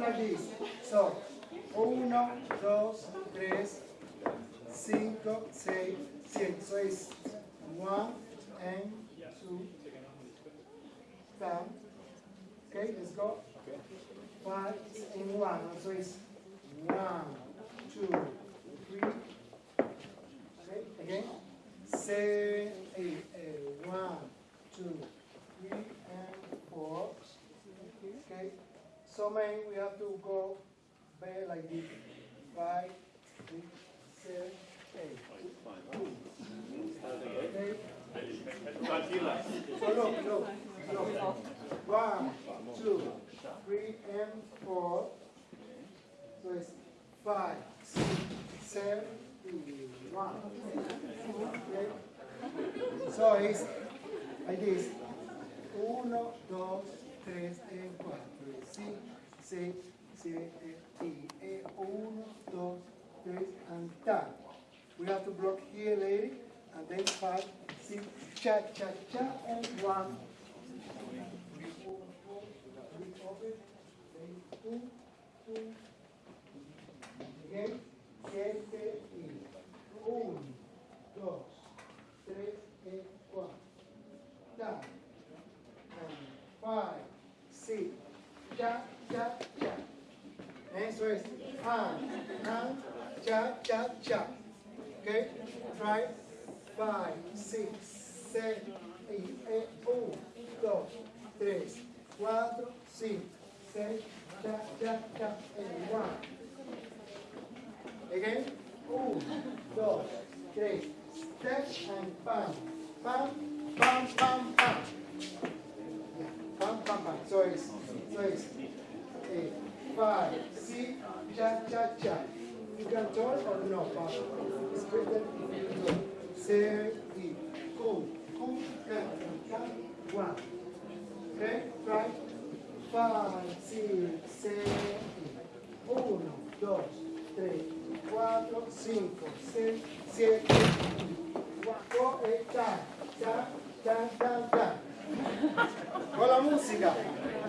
like this. So, uno, dos, tres, cinco, seis, siete. So it's one and two, down. Okay, let's go. Five and one. So it's one, two, three. Okay, again. Seven, eight, eight. One, two, three, and four. Okay. So many we have to go back like this. Five, six, seven, eight. Okay. So look, look, look. One, two, three, and four. So it's five, six, seven, one. Okay. So it's like this. Uno, dos, 3, E4, E5, C, C, E, E, E1, 3, and tap. We have to block here, lady, and then 5, 6, cha, cha, cha, and 1. We open, then 2, 2, again, 7, E, 1, 2, 3, E, 4. Cha, cha, cha. Eso es han, han, cha, cha, cha. Okay? Try five, six, seven, eight, eight, uno, dos, tres, cuatro, cinco, seis, cha, cha, cha, and one. Again, uno, dos, tres, step and pam, pam, pam, pam, pam. Pam, pam, pam. So it's, 6, 8, 5, 6, cha, cha, cha. You can turn or no, but it's better if you go. 7, go, go, and 1. Okay, try. 5, 6, 7, 1, 2, 3, 4, 5, 6, 7, 8, 9, Con la música.